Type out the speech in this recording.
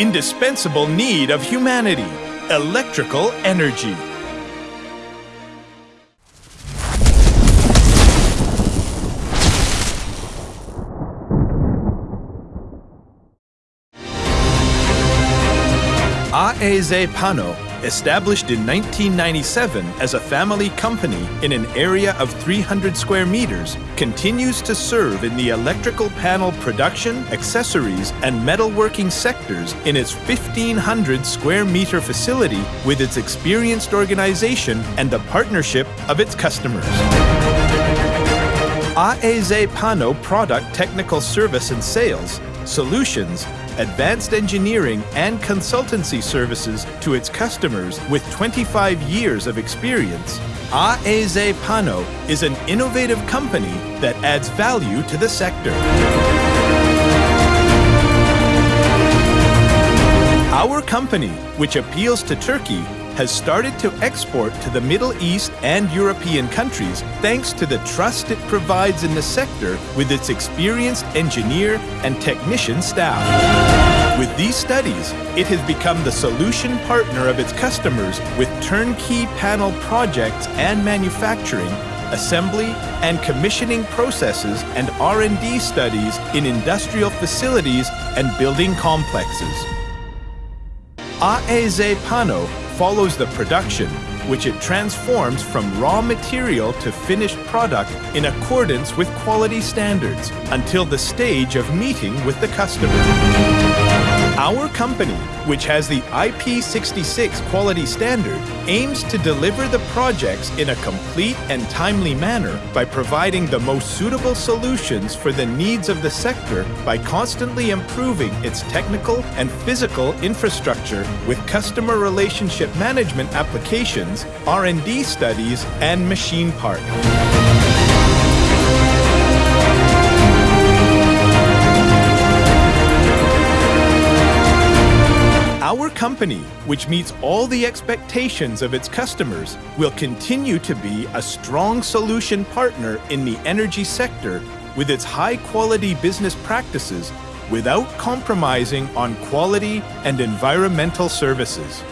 indispensable need of humanity, electrical energy. AEZ Pano, established in 1997 as a family company in an area of 300 square meters, continues to serve in the electrical panel production, accessories, and metalworking sectors in its 1,500 square meter facility with its experienced organization and the partnership of its customers. AEZ Pano product technical service and sales, solutions, advanced engineering and consultancy services to its customers with 25 years of experience, AEZ Pano is an innovative company that adds value to the sector. Our company, which appeals to Turkey, has started to export to the Middle East and European countries thanks to the trust it provides in the sector with its experienced engineer and technician staff. With these studies, it has become the solution partner of its customers with turnkey panel projects and manufacturing assembly and commissioning processes and R&D studies in industrial facilities and building complexes. AEZ Pano follows the production, which it transforms from raw material to finished product in accordance with quality standards until the stage of meeting with the customer. Our company, which has the IP66 quality standard, aims to deliver the projects in a complete and timely manner by providing the most suitable solutions for the needs of the sector by constantly improving its technical and physical infrastructure with customer relationship management applications, R&D studies, and machine park. Company, which meets all the expectations of its customers, will continue to be a strong solution partner in the energy sector with its high-quality business practices without compromising on quality and environmental services.